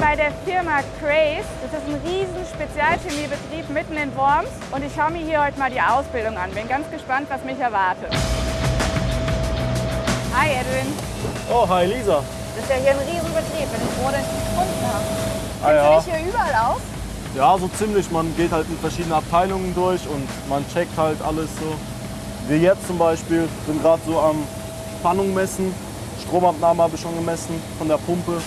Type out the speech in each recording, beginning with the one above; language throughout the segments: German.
der Firma Craze. Das ist ein riesen Spezialchemiebetrieb mitten in Worms und ich schaue mir hier heute mal die Ausbildung an. Bin ganz gespannt, was mich erwartet. Hi Edwin. Oh, hi Lisa. Das ist ja hier ein Riesenbetrieb. Bin ich froh, dass ich gefunden habe. Ah, Kennst ja. du dich hier überall aus? Ja, so ziemlich. Man geht halt in verschiedene Abteilungen durch und man checkt halt alles so. Wir jetzt zum Beispiel sind gerade so am Spannung messen. Stromabnahme habe ich schon gemessen von der Pumpe.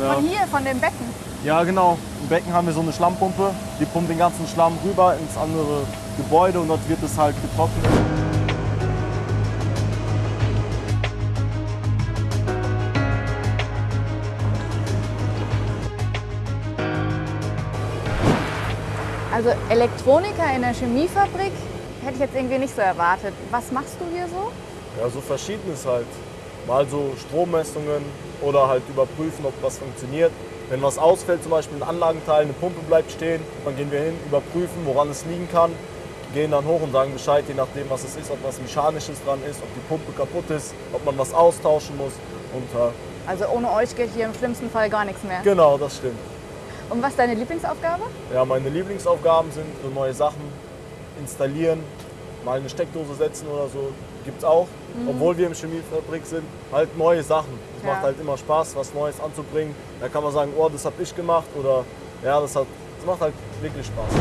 Ja, Von hier, von dem Becken. ja, genau. Im Becken haben wir so eine Schlammpumpe. Die pumpt den ganzen Schlamm rüber ins andere Gebäude und dort wird es halt getrocknet. Also Elektroniker in der Chemiefabrik hätte ich jetzt irgendwie nicht so erwartet. Was machst du hier so? Ja, so verschiedenes halt. Mal so Strommessungen oder halt überprüfen, ob was funktioniert. Wenn was ausfällt, zum Beispiel ein Anlagenteil, eine Pumpe bleibt stehen, dann gehen wir hin, überprüfen, woran es liegen kann, gehen dann hoch und sagen Bescheid, je nachdem, was es ist, ob was Mechanisches dran ist, ob die Pumpe kaputt ist, ob man was austauschen muss. Und äh, Also ohne euch geht hier im schlimmsten Fall gar nichts mehr. genau, das stimmt. Und was ist deine Lieblingsaufgabe? Ja, meine Lieblingsaufgaben sind so neue Sachen installieren, mal eine Steckdose setzen oder so. Gibt's auch, obwohl wir im Chemiefabrik sind, halt neue Sachen. Es Ja. macht halt immer Spaß, was Neues anzubringen. Da kann man sagen, oh, das habe ich gemacht oder ja, das, hat, das macht halt wirklich Spaß.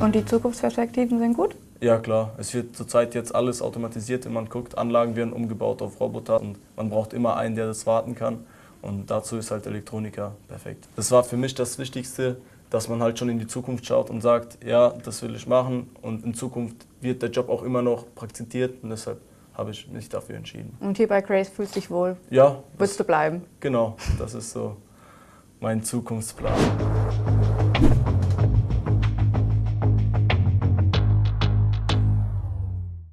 Und die Zukunftsperspektiven sind gut? Ja klar, es wird zurzeit jetzt alles automatisiert, wenn man guckt, Anlagen werden umgebaut auf Roboter und man braucht immer einen, der das warten kann und dazu ist halt Elektroniker perfekt. Das war für mich das Wichtigste, dass man halt schon in die Zukunft schaut und sagt, ja, das will ich machen und in Zukunft wird der Job auch immer noch praktiziert und deshalb habe ich mich dafür entschieden. Und hier bei Grace fühlst du dich wohl. Ja, Willst du bleiben? genau, das ist so mein Zukunftsplan.